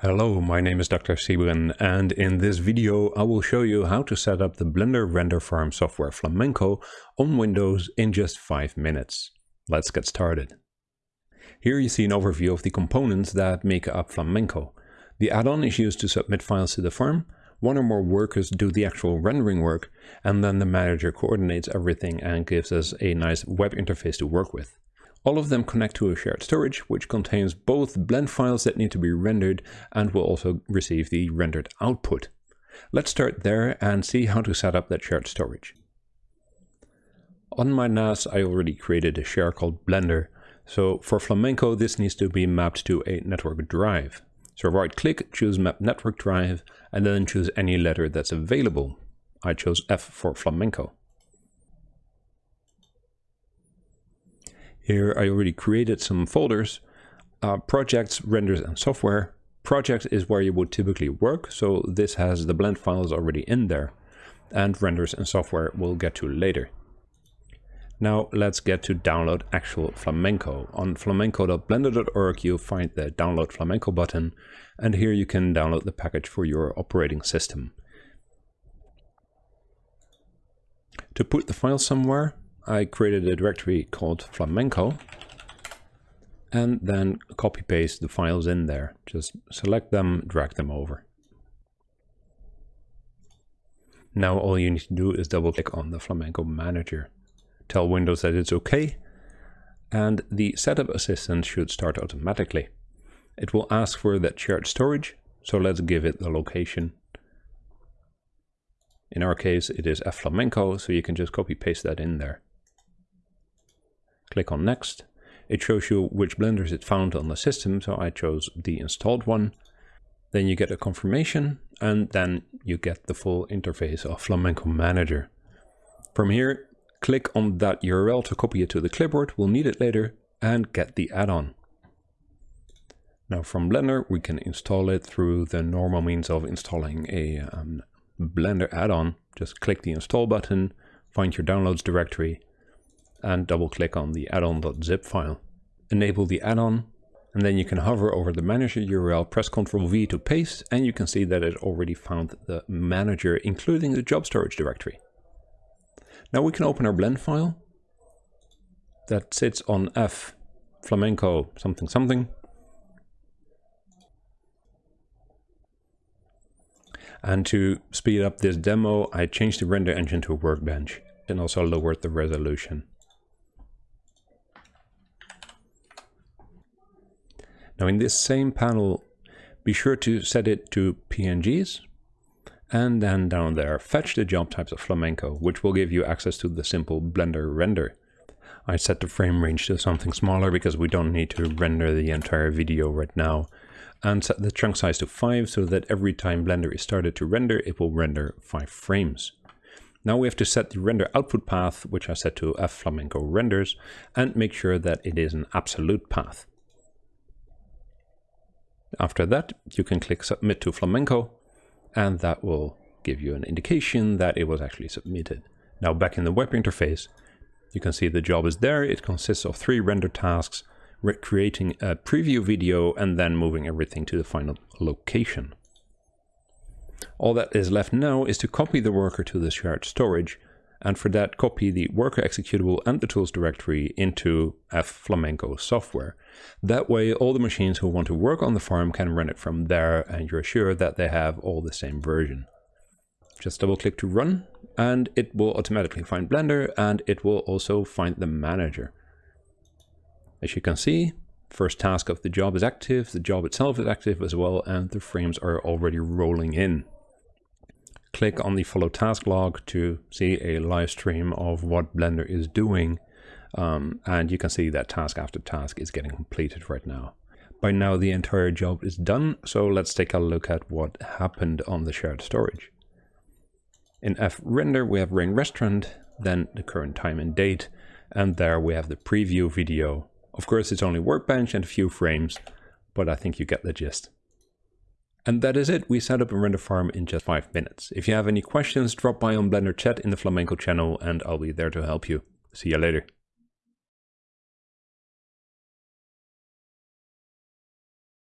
Hello, my name is Dr. Sybren and in this video I will show you how to set up the Blender render farm software Flamenco on Windows in just 5 minutes. Let's get started. Here you see an overview of the components that make up Flamenco. The add-on is used to submit files to the farm, one or more workers do the actual rendering work, and then the manager coordinates everything and gives us a nice web interface to work with. All of them connect to a shared storage, which contains both blend files that need to be rendered and will also receive the rendered output. Let's start there and see how to set up that shared storage. On my NAS, I already created a share called Blender. So for Flamenco, this needs to be mapped to a network drive. So right click, choose map network drive, and then choose any letter that's available. I chose F for Flamenco. Here I already created some folders, uh, projects, renders and software. Projects is where you would typically work, so this has the blend files already in there. And renders and software we'll get to later. Now let's get to download actual Flamenco. On flamenco.blender.org you'll find the download Flamenco button and here you can download the package for your operating system. To put the file somewhere, I created a directory called flamenco and then copy paste the files in there. Just select them, drag them over. Now all you need to do is double click on the Flamenco manager. Tell Windows that it's okay and the setup assistant should start automatically. It will ask for that shared storage, so let's give it the location. In our case, it is F Flamenco, so you can just copy paste that in there. Click on next. It shows you which blenders it found on the system, so I chose the installed one. Then you get a confirmation and then you get the full interface of Flamenco Manager. From here, click on that URL to copy it to the clipboard, we'll need it later, and get the add-on. Now from Blender, we can install it through the normal means of installing a um, Blender add-on. Just click the install button, find your downloads directory, and double click on the addon.zip file. Enable the add-on and then you can hover over the manager URL, press Ctrl V to paste and you can see that it already found the manager including the job storage directory. Now we can open our blend file that sits on F flamenco something something And to speed up this demo, I changed the render engine to workbench and also lowered the resolution. Now in this same panel, be sure to set it to PNGs and then down there, fetch the job types of Flamenco, which will give you access to the simple Blender render. I set the frame range to something smaller because we don't need to render the entire video right now and set the chunk size to 5 so that every time Blender is started to render, it will render 5 frames. Now we have to set the render output path, which I set to F Flamenco renders, and make sure that it is an absolute path. After that, you can click submit to Flamenco and that will give you an indication that it was actually submitted. Now back in the web interface, you can see the job is there. It consists of three render tasks, creating a preview video and then moving everything to the final location. All that is left now is to copy the worker to the shared storage and for that copy the worker executable and the tools directory into F Flamenco software. That way all the machines who want to work on the farm can run it from there and you're sure that they have all the same version. Just double click to run and it will automatically find Blender and it will also find the manager. As you can see, first task of the job is active, the job itself is active as well and the frames are already rolling in click on the follow task log to see a live stream of what Blender is doing. Um, and you can see that task after task is getting completed right now. By now the entire job is done, so let's take a look at what happened on the shared storage. In F render we have rain restaurant, then the current time and date, and there we have the preview video. Of course it's only workbench and a few frames, but I think you get the gist. And that is it, we set up a render farm in just 5 minutes. If you have any questions, drop by on Blender chat in the Flamenco channel and I'll be there to help you. See you later.